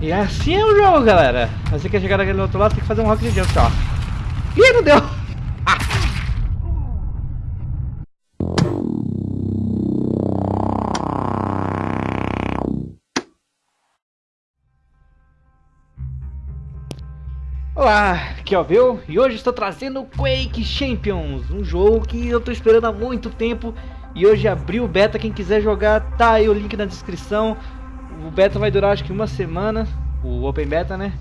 E assim é o jogo, galera. Você quer chegar naquele outro lado, tem que fazer um rock de jump, ó. Ih, não deu! Ah. Olá, aqui é o Bill e hoje estou trazendo Quake Champions, um jogo que eu estou esperando há muito tempo e hoje abriu o beta, quem quiser jogar tá aí o link na descrição. O beta vai durar acho que uma semana, o Open Beta né?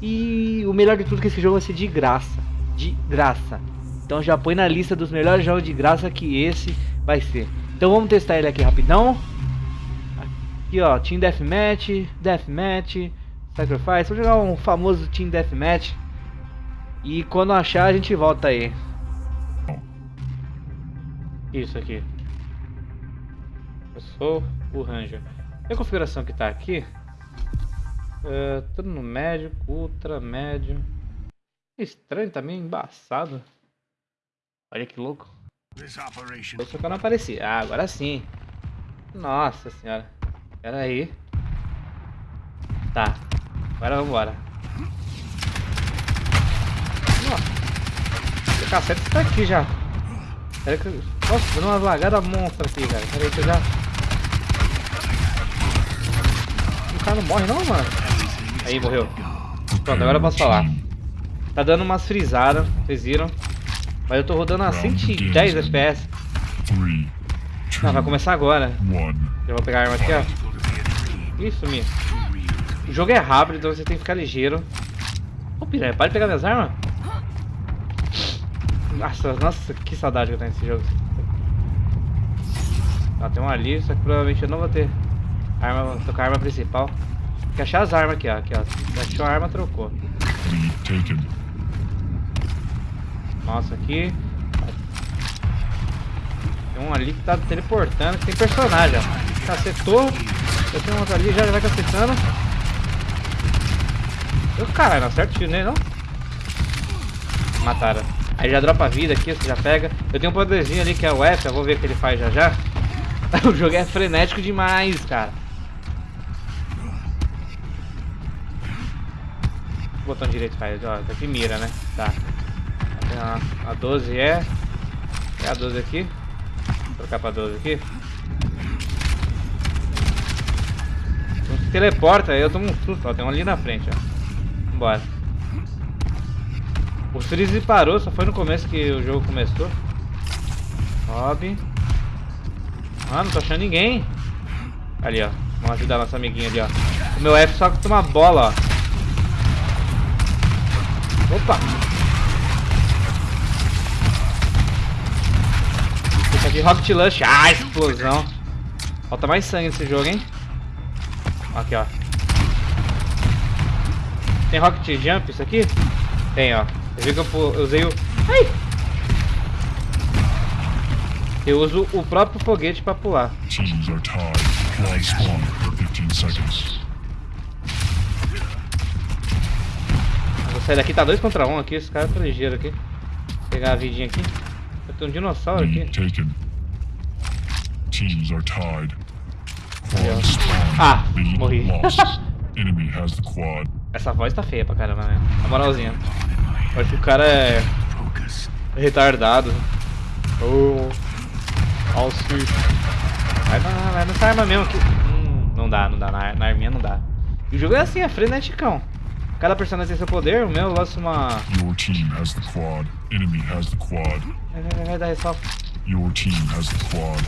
E o melhor de tudo é que esse jogo vai ser de graça, de graça. Então já põe na lista dos melhores jogos de graça que esse vai ser. Então vamos testar ele aqui rapidão. Aqui ó, Team Deathmatch, Deathmatch, Sacrifice. Vou jogar um famoso Team Deathmatch. E quando achar a gente volta aí. Isso aqui. Eu sou o Ranger. E a configuração que tá aqui? Uh, tudo no médio, ultra, médio. Estranho também, embaçado. Olha que louco. Deixa eu não aparecer. Ah, agora sim. Nossa senhora. Pera aí. Tá. Agora vambora. Nossa. O cacete está aqui já. Pera que... Nossa, deu uma lagada monstra aqui, cara. Pera aí que eu já... não morre não, mano? Aí, morreu. Pronto, agora eu posso falar. Tá dando umas frisadas, vocês viram? Mas eu tô rodando a 110 FPS. Não, vai começar agora. Eu vou pegar a arma aqui, ó. Isso, Mi. O jogo é rápido, então você tem que ficar ligeiro. Ô, piranha, para de pegar minhas armas. Nossa, nossa, que saudade que eu tenho desse jogo. Ah, tem um ali, só que provavelmente eu não vou ter arma, vou tocar a arma principal. Tem que achar as armas aqui, ó. Aqui, ó. Achou a arma, trocou. Nossa, aqui. Tem um ali que tá teleportando, que tem personagem, ó. Cacetou. Eu tenho outro ali, já vai cacetando. Eu, caralho, não acerta o tiro nele, não? Mataram. Aí já dropa vida aqui, você já pega. Eu tenho um poderzinho ali que é o F, eu vou ver o que ele faz já já. o jogo é frenético demais, cara. O botão direito faz, ó, tá aqui mira, né? Tá. A, a 12 é. É a 12 aqui. Vou trocar pra 12 aqui. Então, se teleporta, eu tomo um susto, ó. Tem um ali na frente, ó. Vambora. O freeze parou, só foi no começo que o jogo começou. Sobe. Ah, não tô achando ninguém. Ali, ó. Vamos ajudar nossa amiguinha ali, ó. O meu F só toma bola, ó. Opa! Esse aqui, Rocket Lush. Ah, explosão. Falta mais sangue nesse jogo, hein? Aqui, ó. Tem Rocket Jump isso aqui? Tem, ó. Você viu que eu, eu usei o... Ai! Eu uso o próprio foguete pra pular. Vou sair daqui, tá 2 contra 1 um aqui, esse cara tá ligeiro aqui. Vou pegar a vidinha aqui. Tem um dinossauro aqui. Ah, morri. Essa voz tá feia pra caramba, né? Na moralzinha. Acho que o cara é retardado. Oh, auxílio. Vai, vai, vai nessa arma mesmo aqui. Hum, não dá, não dá. Na, na arminha não dá. E o jogo é assim, é freneticão. Cada personagem tem seu poder, o meu lança uma... Your team has the quad. Enemy has the quad. Vai, vai, vai, dar ressalva. Your team has the quad.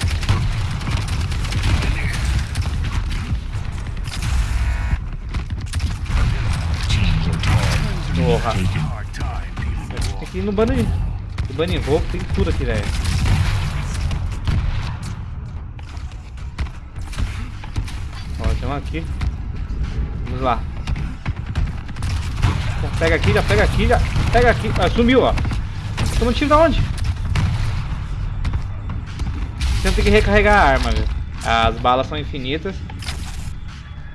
Porra. Tem que ir no bunny, no bunny rope, tem tudo aqui, velho. Ó, tem um aqui. Vamos lá. Pega aqui, já pega aqui, já pega aqui. Ah, sumiu, ó. Toma tiro da onde? Você tem que recarregar a arma, velho. As balas são infinitas.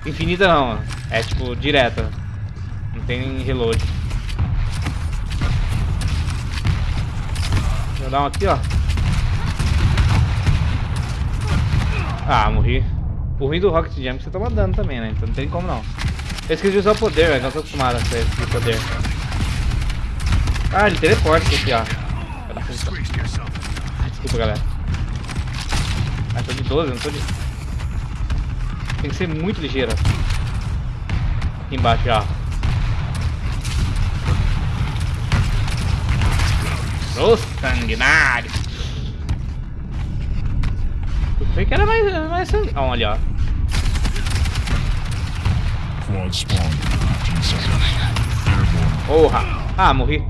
Infinita não, é tipo direta. Não tem reload. Vou dar um aqui, ó. Ah, morri. O ruim do Rocket Jam é que você toma dano também, né? Então não tem como não. Eu esqueci de usar o poder, velho. Não tô acostumado a esse poder. Ah, ele teleporta aqui, ó. Desculpa, galera. Ah, tô de 12, não tô de... Tem que ser muito ligeiro. Aqui embaixo, ó. Ô sanguinário! Pensei que era mais, mais sanguinário. Olha, ó. Porra! Ah, morri.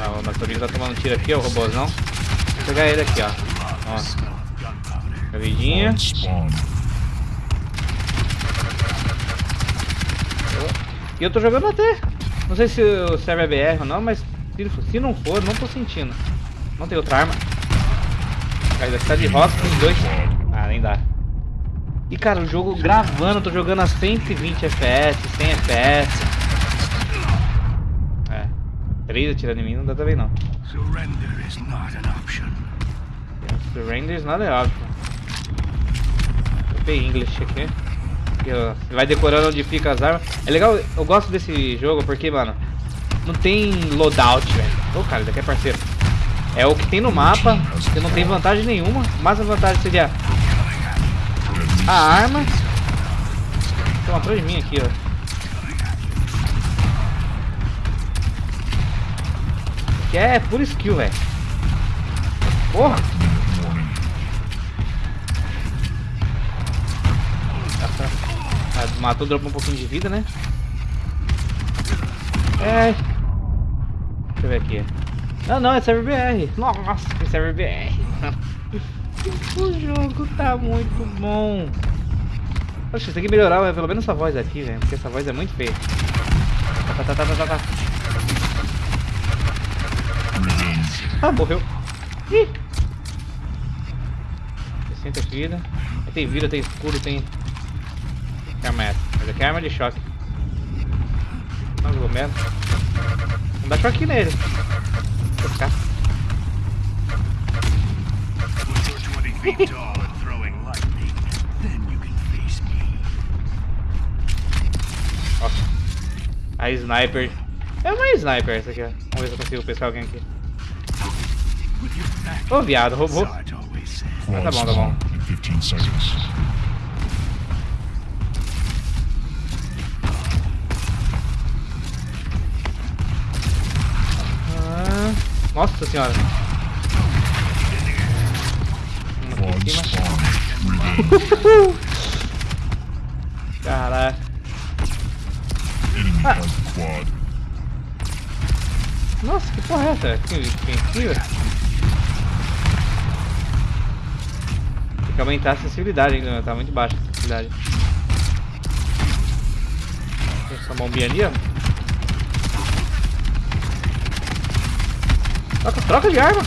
ah, o Natorino tá tomando tiro aqui, ó, o robôzão. Vou pegar ele aqui, ó. Ó. Cavidinha. E eu tô jogando até. Não sei se o server é BR ou não, mas se, se não for, não tô sentindo. Não tem outra arma. Cara, tá de rock com dois. Ah, nem dá. E cara, o jogo gravando, tô jogando a 120 FPS, 100 FPS. É. 3 atirando em mim não dá também não. Surrender is not an option. Surrender is not an option. Vou English aqui vai decorando onde fica as armas. É legal, eu gosto desse jogo porque, mano, não tem loadout, velho. Ô, cara, isso aqui é parceiro. É o que tem no mapa, você não tem vantagem nenhuma. Mas a vantagem seria a arma. Uma atrás de mim aqui, ó. Que é pura skill, velho. Porra! matou, dropou um pouquinho de vida, né? É. Deixa eu ver aqui. Não, não, é server BR. Nossa, que server BR. o jogo tá muito bom. Poxa, tem que melhorar pelo menos essa voz aqui, velho. Porque essa voz é muito feia. Tá, tá, tá, tá, tá, tá. Ah, morreu. Ih. 60 vida. Tem vida, tem escuro, tem que arma é essa? Mas aqui é arma de choque. Mesmo. Não dá choque nele. Vou ficar. A sniper. É uma sniper essa aqui, ó. Vamos ver se eu consigo pescar alguém aqui. Ô, oh, viado, roubou. Ah, tá bom, tá bom. Nossa senhora. Caraca. Ah. Nossa, que porra é essa? Tem aqui, Tem que aumentar a acessibilidade ainda, tá muito baixa a acessibilidade. Tem essa bombinha ali, ó. Troca, troca de arma.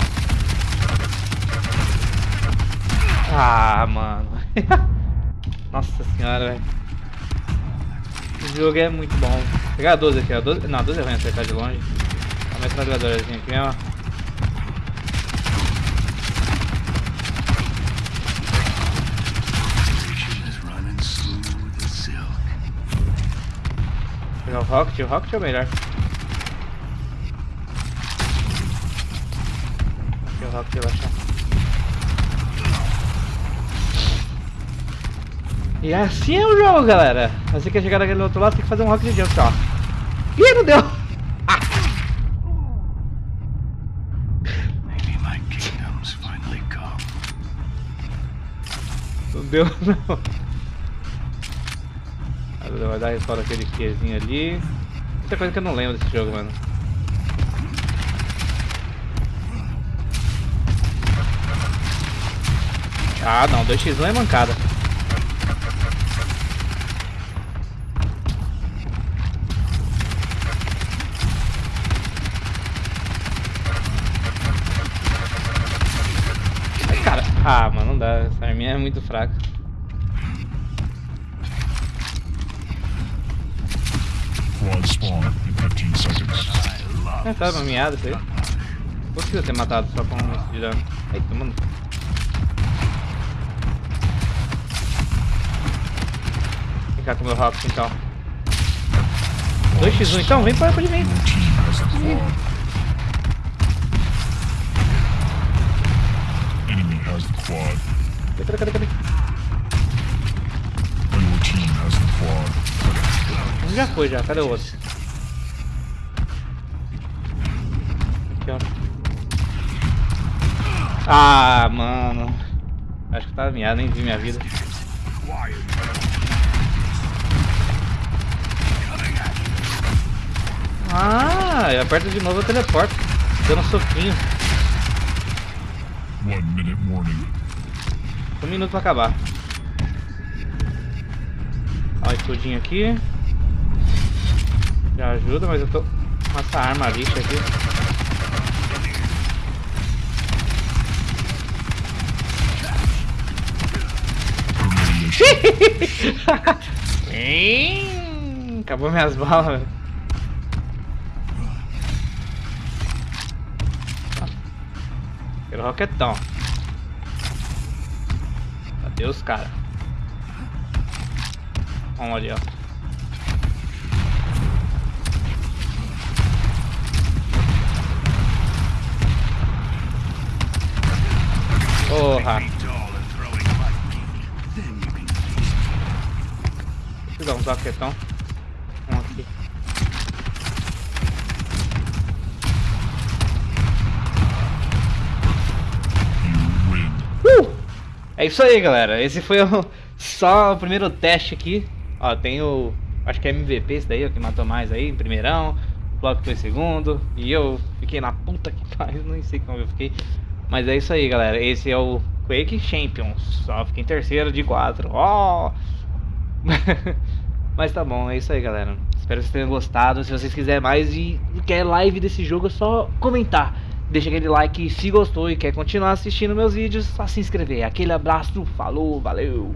Ah, mano. Nossa senhora, velho. Esse jogo é muito bom. Vou pegar a 12 aqui, ó. 12... Não, a 12 é ruim acertar de longe. Uma metralhadorazinha aqui mesmo. Pegar o Rocket, o Rocket é o melhor. Rock relaxar. E assim é o jogo, galera. Você quer chegar naquele outro lado, tem que fazer um rock de jump, ó. Ih, não deu! Não deu, não. Vai dar respawn aquele Qzinho ali. Muita coisa que eu não lembro desse jogo, mano. Ah, não, 2x1 é mancada. Ai, cara. Ah, mano, não dá. Essa arminha é muito fraca. Quad spawn in 15 seconds. É, tá mameado isso aí. Conseguiu ter matado só com um de dano. Aí, tomando. Ficar com o meu Rox então. 2x1 então, vem para de mim. Cadê, cadê, cadê? Um já foi já, cadê o outro? Aqui, ó. Ah, mano. Acho que tava miado, nem vi minha vida. Ah, eu aperto de novo o teleporto. Dando um soquinho. Um minuto pra acabar. Ó, escudinho aqui. Já ajuda, mas eu tô com essa arma lixa aqui. Acabou minhas balas, Pelo roquetão. Adeus, cara. Vamos ali, ó. Porra. Deixa eu dar um zaquetão. É isso aí, galera. Esse foi o, só o primeiro teste aqui. Ó, tem o... Acho que é MVP esse daí, o que matou mais aí, primeirão. O foi segundo. E eu fiquei na puta que pariu, nem sei como eu fiquei. Mas é isso aí, galera. Esse é o Quake Champions. Só fiquei em terceiro de quatro. Ó! Oh! Mas tá bom, é isso aí, galera. Espero que vocês tenham gostado. Se vocês quiserem mais e quer live desse jogo, é só comentar. Deixa aquele like se gostou e quer continuar assistindo meus vídeos, só se inscrever. Aquele abraço, falou, valeu!